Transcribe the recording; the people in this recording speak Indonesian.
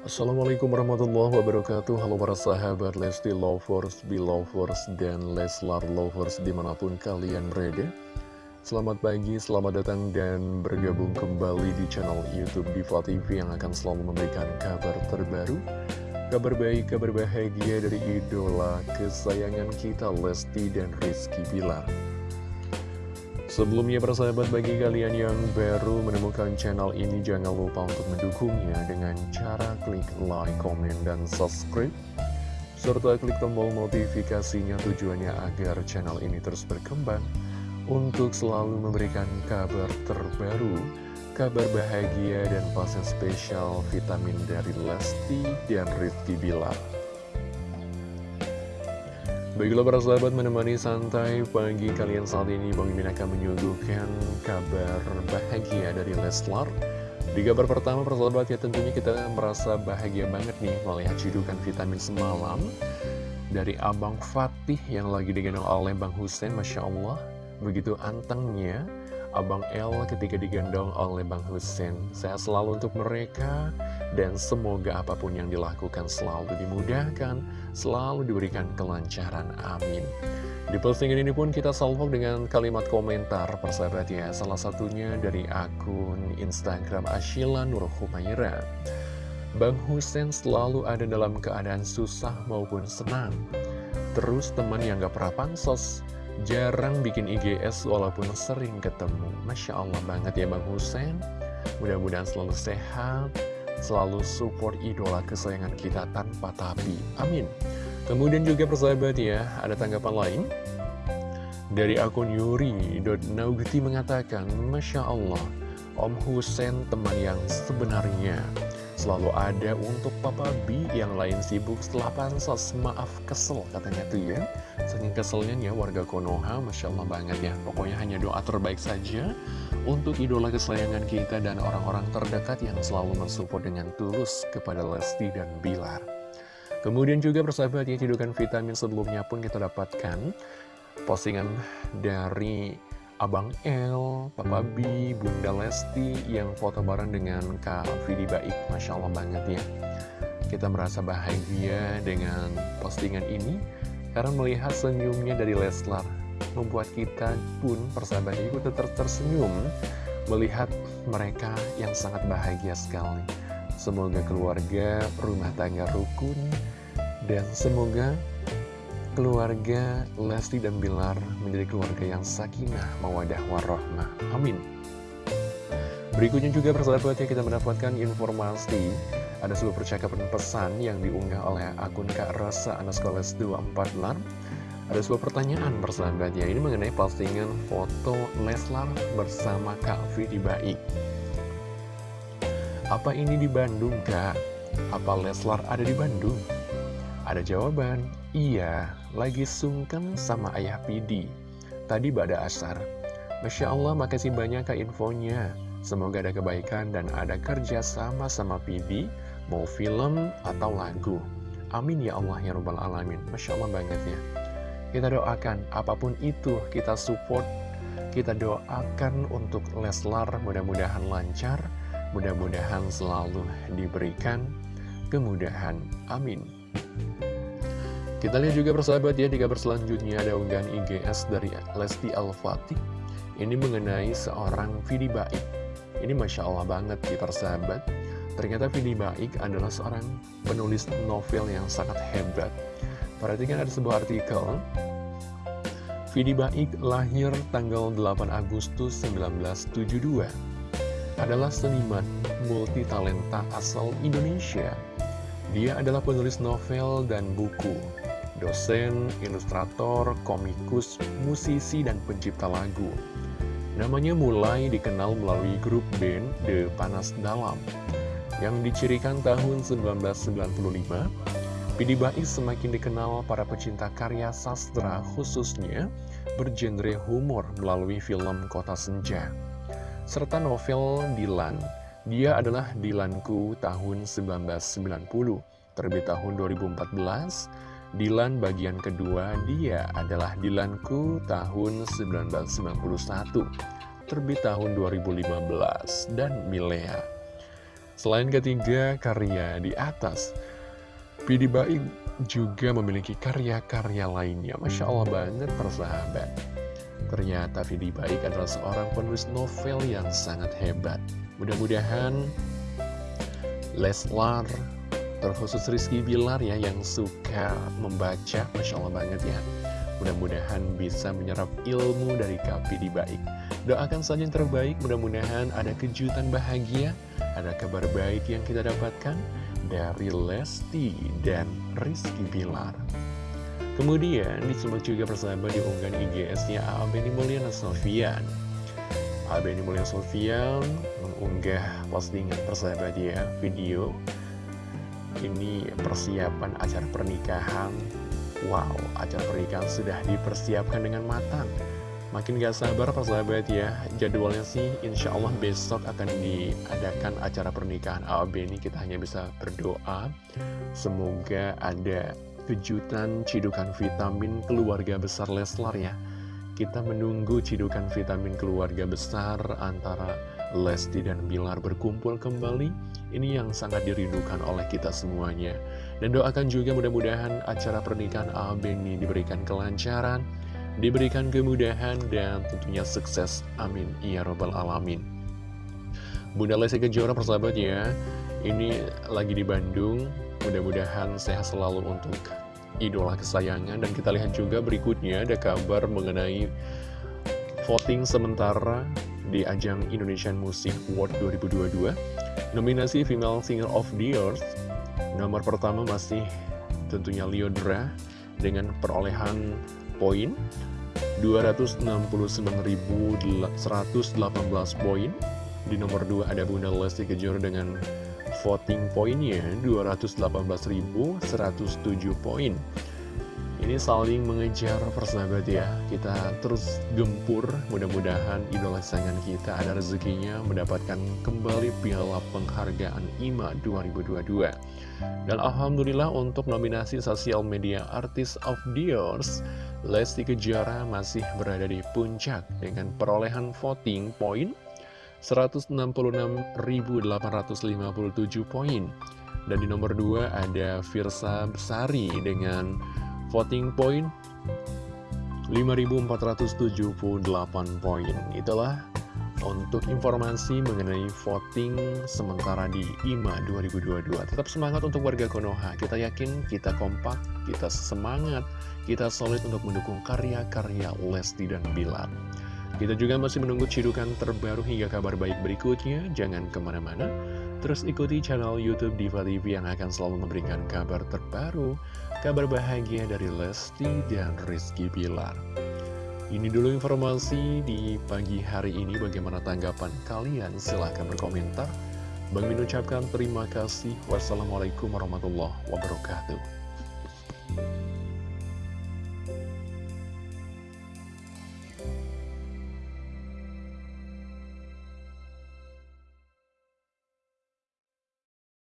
Assalamualaikum warahmatullahi wabarakatuh. Halo para sahabat Lesti Lovers, Belovers, dan Leslar Lovers di mana pun kalian berada. Selamat pagi, selamat datang dan bergabung kembali di channel Youtube Diva TV yang akan selalu memberikan kabar terbaru. Kabar baik, kabar bahagia dari idola kesayangan kita Lesti dan Rizky Bilar. Sebelumnya persahabat bagi kalian yang baru menemukan channel ini jangan lupa untuk mendukungnya dengan cara klik like, komen, dan subscribe serta klik tombol notifikasinya tujuannya agar channel ini terus berkembang untuk selalu memberikan kabar terbaru, kabar bahagia dan pasien spesial vitamin dari Lesti dan Rizky Bilar. Baiklah para sahabat menemani santai pagi kalian saat ini Bang Mimin akan menyuguhkan kabar bahagia dari Leslar Di kabar pertama para sahabat ya tentunya kita merasa bahagia banget nih melihat cidukan vitamin semalam Dari Abang Fatih yang lagi digendong oleh Bang Hussein Masya Allah Begitu antengnya Abang El ketika digendong oleh Bang Hussein Saya selalu untuk mereka dan semoga apa pun yang dilakukan selalu dimudahkan, selalu diberikan kelancaran. Amin. Di postingan ini pun kita salvo dengan kalimat komentar persahabat ya. Salah satunya dari akun Instagram Ashila Nur Humaira. Bang Husen selalu ada dalam keadaan susah maupun senang. Terus teman yang gak pernah pansos, jarang bikin IGS walaupun sering ketemu. Masya Allah banget ya Bang Husen. Mudah-mudahan selalu sehat, selalu support idola kesayangan kita tanpa tapi. Amin. Kemudian juga persahabat ya, ada tanggapan lain. Dari akun Yuri.Naugti mengatakan, Masya Allah, Om Husen teman yang sebenarnya selalu ada untuk Papa B yang lain sibuk setelah pansos. Maaf kesel katanya tuh ya. Saking keselnya ya warga Konoha, Masya Allah banget ya. Pokoknya hanya doa terbaik saja untuk idola kesayangan kita dan orang-orang terdekat yang selalu mensupport dengan tulus kepada Lesti dan Bilar. Kemudian juga persahabat ya, cedukan vitamin sebelumnya pun kita dapatkan postingan dari Abang L, Papa B, Bunda Lesti yang foto bareng dengan Kak Vidi Baik. Masya Allah banget ya. Kita merasa bahagia dengan postingan ini karena melihat senyumnya dari Leslar. Membuat kita pun persahabat ikut ter tersenyum melihat mereka yang sangat bahagia sekali. Semoga keluarga, rumah tangga rukun, dan semoga keluarga Lesti dan Bilar menjadi keluarga yang sakinah, mawadah, warahmah. Amin. Berikutnya juga persahabat ya kita mendapatkan informasi ada sebuah percakapan pesan yang diunggah oleh akun Kak Rasa Anaskoles 24 Lar. Ada sebuah pertanyaan persahabat ya, ini mengenai postingan foto Leslar bersama Kak Vidi Baik. Apa ini di Bandung, Kak? Apa Leslar ada di Bandung? Ada jawaban, iya, lagi sungkem sama ayah Pidi. Tadi pada asar. Masya Allah, makasih banyak kak infonya. Semoga ada kebaikan dan ada kerja sama sama Pidi, mau film atau lagu. Amin ya Allah ya Rabbal Alamin. Masya Allah banget ya. Kita doakan, apa pun itu kita support, kita doakan untuk Leslar mudah-mudahan lancar, mudah-mudahan selalu diberikan kemudahan. Amin. Kita lihat juga persahabat ya di kabar selanjutnya ada unggahan IGS dari Lesti Al-Fatih. Ini mengenai seorang Vidi Baik. Ini Masya Allah banget di persahabat. Ternyata Vidi Baik adalah seorang penulis novel yang sangat hebat. Perhatikan ada sebuah artikel. Vidi Baik lahir tanggal 8 Agustus 1972 Adalah seniman multitalenta asal Indonesia dia adalah penulis novel dan buku dosen, ilustrator, komikus, musisi, dan pencipta lagu. Namanya mulai dikenal melalui grup band The Panas Dalam, yang dicirikan tahun 1995. Pidi Bais semakin dikenal para pecinta karya sastra khususnya bergenre humor melalui film Kota Senja. Serta novel Dilan, dia adalah Dilanku tahun 1990, terbit tahun 2014, Dilan bagian kedua dia adalah Dilanku tahun 1991 Terbit tahun 2015 dan Milea Selain ketiga karya di atas, Pidi Baik juga memiliki karya-karya lainnya. Masya Allah banget persahabat. Ternyata Vidi Baik adalah seorang penulis novel yang sangat hebat. Mudah-mudahan Leslar, terkhusus Rizky Bilar ya yang suka membaca, Masya Allah banget ya. Mudah-mudahan bisa menyerap ilmu dari Kak Vidi Baik. Doakan saja yang terbaik, mudah-mudahan ada kejutan bahagia, ada kabar baik yang kita dapatkan dari Lesti dan Rizky Bilar. Kemudian disimak juga persahabat di unggahan IGS-nya Abeni Mulyana Sofian. Abeni Mulyana Sofian mengunggah postingan persahabat ya, video. Ini persiapan acara pernikahan. Wow, acara pernikahan sudah dipersiapkan dengan matang. Makin gak sabar persahabat ya Jadwalnya sih insya Allah besok akan diadakan acara pernikahan AOB ini Kita hanya bisa berdoa Semoga ada kejutan cidukan vitamin keluarga besar Leslar ya Kita menunggu cidukan vitamin keluarga besar antara Lesti dan Bilar berkumpul kembali Ini yang sangat dirindukan oleh kita semuanya Dan doakan juga mudah-mudahan acara pernikahan AOB ini diberikan kelancaran diberikan kemudahan dan tentunya sukses. Amin. Ya Robbal Alamin. Bunda Lesti Kejora persahabat ya, ini lagi di Bandung. Mudah-mudahan sehat selalu untuk idola kesayangan. Dan kita lihat juga berikutnya ada kabar mengenai voting sementara di ajang Indonesian Music Award 2022. Nominasi Female Singer of the Year nomor pertama masih tentunya Liodra dengan perolehan poin 269.118 poin Di nomor 2 ada Bunda Lesti Kejora dengan voting poinnya 218.107 poin. Ini saling mengejar persahabat ya. Kita terus gempur Mudah-mudahan idola kesayangan kita ada rezekinya Mendapatkan kembali piala penghargaan IMA 2022 Dan Alhamdulillah untuk nominasi Sosial Media Artist of the Years Lesti Kejora masih berada di puncak Dengan perolehan voting poin 166.857 poin. Dan di nomor 2 ada Virsa Besari dengan voting point 5478 poin. Itulah untuk informasi mengenai voting sementara di IMA 2022 tetap semangat untuk warga Konoha. Kita yakin kita kompak kita semangat kita solid untuk mendukung karya-karya Lesti dan Bilar kita juga masih menunggu cidukan terbaru hingga kabar baik berikutnya jangan ke mana-mana Terus ikuti channel Youtube Diva TV yang akan selalu memberikan kabar terbaru, kabar bahagia dari Lesti dan Rizky Bilar. Ini dulu informasi di pagi hari ini, bagaimana tanggapan kalian? Silahkan berkomentar. Bang Min ucapkan terima kasih. Wassalamualaikum warahmatullahi wabarakatuh.